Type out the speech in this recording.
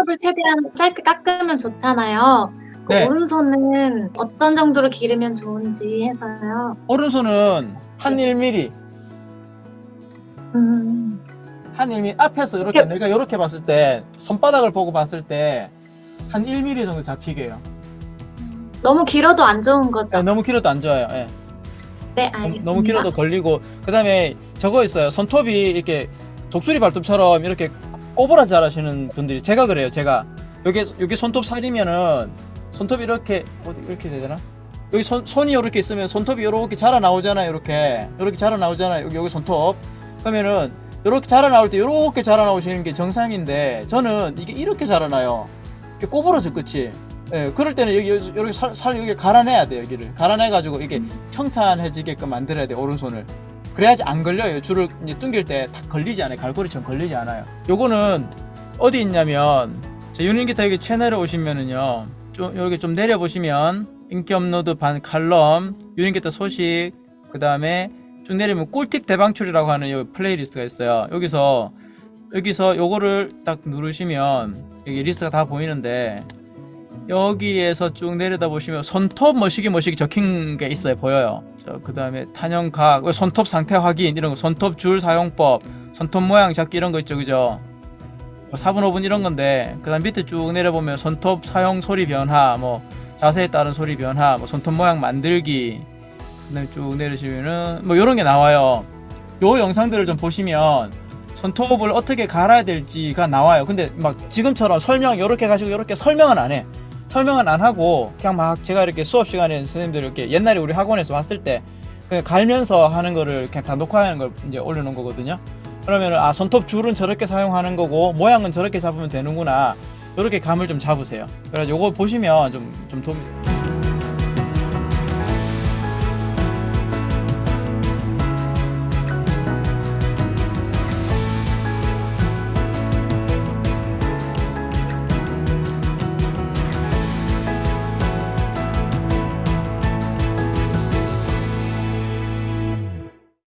손톱을 최대한 짧게 깎으면 좋잖아요. 그 네. 오른손은 어떤 정도로 기르면 좋은지 해서요. 오른손은 한 1mm, 음, 한 1mm 앞에서 이렇게 여- 내가 이렇게 봤을 때 손바닥을 보고 봤을 때 한 1mm 정도 잡히게요. 너무 길어도 안 좋은 거죠. 네, 너무 길어도 안 좋아요. 예. 네, 알겠습니다. 너무 길어도 걸리고 그 다음에 저거 있어요. 손톱이 이렇게 독수리 발톱처럼 이렇게 꼬부라 자라시는 분들이 제가 그래요. 제가 여기 여기 손톱 살이면은 손톱이 이렇게 어디 이렇게 되잖아. 여기 손 손이 이렇게 있으면 손톱이 이렇게 자라 나오잖아요. 이렇게 이렇게 자라 나오잖아요. 여기 여기 손톱 그러면은 이렇게 자라 나올 때 이렇게 자라 나오시는 게 정상인데 저는 이게 이렇게 자라나요. 이렇게 꼬부러져 끝이. 예, 그럴 때는 여기 이렇게 살, 살 여기 갈아내야 돼요. 여기를 갈아내 가지고 이게 평탄해지게끔 만들어야 돼요. 오른손을. 그래야지 안 걸려요. 줄을 이제 뚱길 때 탁 걸리지 않아요. 갈고리처럼 걸리지 않아요. 요거는 어디 있냐면 제 유닛기타 여기 채널에 오시면은요. 좀 여기 좀 내려 보시면 인기 업로드 반 칼럼 유닛기타 소식 그 다음에 쭉 내리면 꿀팁 대방출이라고 하는 요 playlist가 있어요. 여기서 여기서 요거를 딱 누르시면 여기 리스트가 다 보이는데 여기에서 쭉 내려다 보시면 손톱 머시기 머시기 적힌 게 있어요 보여요. 그 다음에 탄형각 손톱 상태 확인 이런 거 손톱 줄 사용법 손톱 모양 잡기 이런 거 있죠 그죠? 4분 5분 이런 건데 그 다음 밑에 쭉 내려보면 손톱 사용 소리 변화 뭐 자세에 따른 소리 변화 뭐 손톱 모양 만들기 그 다음에 쭉 내리시면은 뭐 이런 게 나와요. 요 영상들을 좀 보시면 손톱을 어떻게 갈아야 될지가 나와요. 근데 막 지금처럼 설명 요렇게 가시고 요렇게 설명은 안해 설명은 안 하고 그냥 막 제가 이렇게 수업 시간에 선생님들 이렇게 옛날에 우리 학원에서 왔을 때 그냥 갈면서 하는 거를 그냥 다 녹화하는 걸 이제 올려놓은 거거든요. 그러면은 아 손톱 줄은 저렇게 사용하는 거고 모양은 저렇게 잡으면 되는구나. 이렇게 감을 좀 잡으세요. 그래서 요거 보시면 좀 좀 도움이.